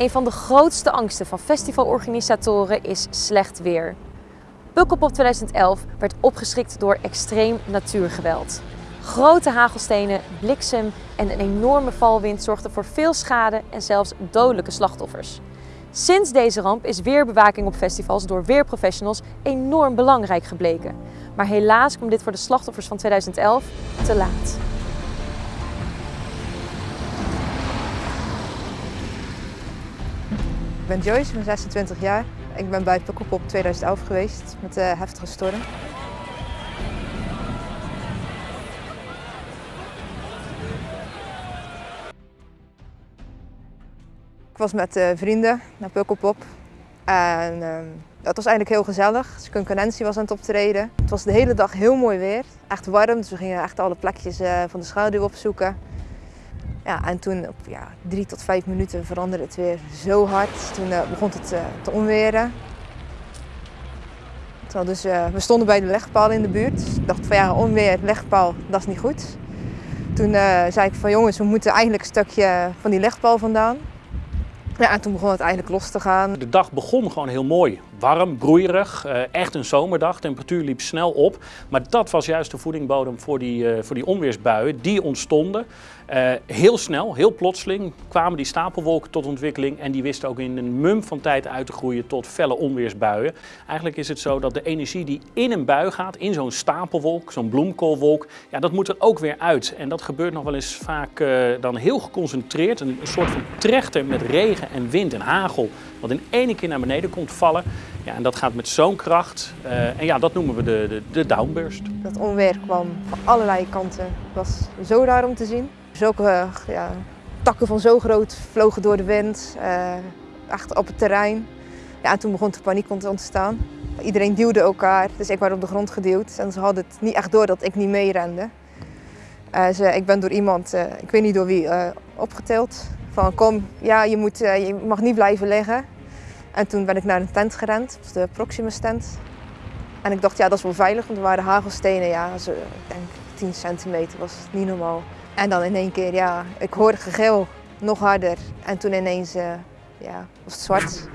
Een van de grootste angsten van festivalorganisatoren is slecht weer. Pukkelpop 2011 werd opgeschrikt door extreem natuurgeweld. Grote hagelstenen, bliksem en een enorme valwind zorgden voor veel schade en zelfs dodelijke slachtoffers. Sinds deze ramp is weerbewaking op festivals door weerprofessionals enorm belangrijk gebleken. Maar helaas kwam dit voor de slachtoffers van 2011 te laat. Ben Joyce, ik ben 26 jaar. Ik ben bij Pukkelpop 2011 geweest met de heftige storm. Ik was met uh, vrienden naar Pukkelpop en uh, dat was eigenlijk heel gezellig. Concurrentie was aan het optreden. Het was de hele dag heel mooi weer, echt warm, dus we gingen echt alle plekjes uh, van de schaduw opzoeken. Ja, en toen op ja, drie tot vijf minuten veranderde het weer zo hard. Toen uh, begon het uh, te onweren. Terwijl dus, uh, we stonden bij de legpaal in de buurt. Dus ik dacht van ja, onweer, legpaal, dat is niet goed. Toen zei ik van jongens, we moeten eigenlijk een stukje van die legpaal vandaan. Ja, en toen begon het eigenlijk los te gaan. De dag begon gewoon heel mooi. Warm, broeierig, echt een zomerdag. Temperatuur liep snel op. Maar dat was juist de voedingbodem voor die, voor die onweersbuien. Die ontstonden. Uh, heel snel, heel plotseling kwamen die stapelwolken tot ontwikkeling en die wisten ook in een mum van tijd uit te groeien tot felle onweersbuien. Eigenlijk is het zo dat de energie die in een bui gaat, in zo'n stapelwolk, zo'n bloemkoolwolk, ja, dat moet er ook weer uit. En dat gebeurt nog wel eens vaak dan heel geconcentreerd, een, een soort van trechter met regen en wind en hagel, wat in één keer naar beneden komt vallen. Ja, en dat gaat met zo'n kracht. Uh, en ja, dat noemen we de, de, de downburst. Dat onweer kwam van allerlei kanten. Het was zo raar om te zien. Zulke ja, takken van zo groot vlogen door de wind, uh, echt op het terrein. Ja, en toen begon de paniek te ontstaan. Iedereen duwde elkaar, dus ik werd op de grond geduwd. En ze hadden het niet echt door dat ik niet meerende. Ze, ik ben door iemand, ik weet niet door wie, opgetild. Van kom, ja, je, moet, je mag niet blijven liggen. En toen ben ik naar een tent gerend, de Proximus tent. En ik dacht, ja, dat is wel veilig, want er waren hagelstenen, ja, zo, ik denk 10 centimeter, was niet normaal. En dan in één keer, ja, ik hoorde gegil, nog harder. En toen ineens, uh, ja, was het zwart.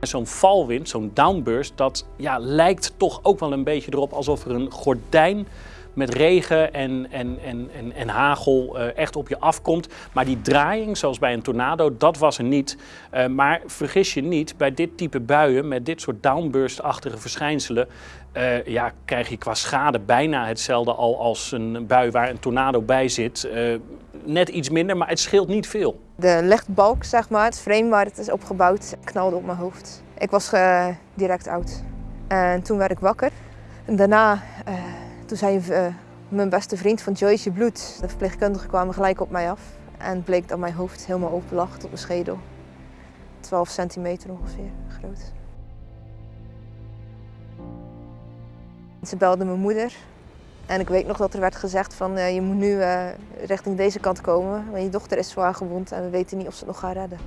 Zo'n valwind, zo'n downburst, dat ja, lijkt toch ook wel een beetje erop alsof er een gordijn met regen en, en, en, en, en hagel uh, echt op je afkomt. Maar die draaiing, zoals bij een tornado, dat was er niet. Uh, maar vergis je niet, bij dit type buien, met dit soort downburst-achtige verschijnselen, uh, ja, krijg je qua schade bijna hetzelfde al als een bui waar een tornado bij zit. net iets minder, maar het scheelt niet veel. De legbalk, zeg maar, het frame waar het is opgebouwd, knalde op mijn hoofd. Ik was direct oud. En toen werd ik wakker. En daarna toen zei uh, mijn beste vriend van Joyce Bloed, de verpleegkundigen kwamen gelijk op mij af. En bleek dat mijn hoofd helemaal open lag tot mijn schedel. 12 centimeter ongeveer groot. Ze belde mijn moeder. En ik weet nog dat er werd gezegd van uh, je moet nu uh, richting deze kant komen. Want je dochter is zwaar gewond en we weten niet of ze het nog gaat redden.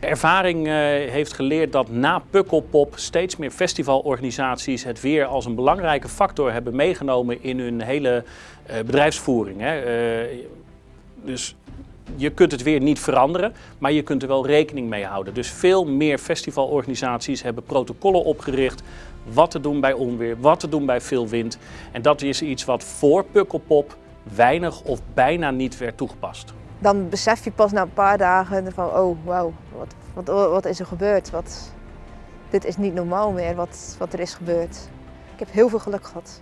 Ervaring uh, heeft geleerd dat na Pukkelpop steeds meer festivalorganisaties het weer als een belangrijke factor hebben meegenomen in hun hele uh, bedrijfsvoering. Uh, dus je kunt het weer niet veranderen, maar je kunt er wel rekening mee houden. Dus veel meer festivalorganisaties hebben protocollen opgericht wat te doen bij onweer, wat te doen bij veel wind. En dat is iets wat voor Pukkelpop weinig of bijna niet werd toegepast dan besef je pas na een paar dagen van, oh wauw, wat, wat, wat is er gebeurd? Wat, dit is niet normaal meer wat, wat er is gebeurd. Ik heb heel veel geluk gehad.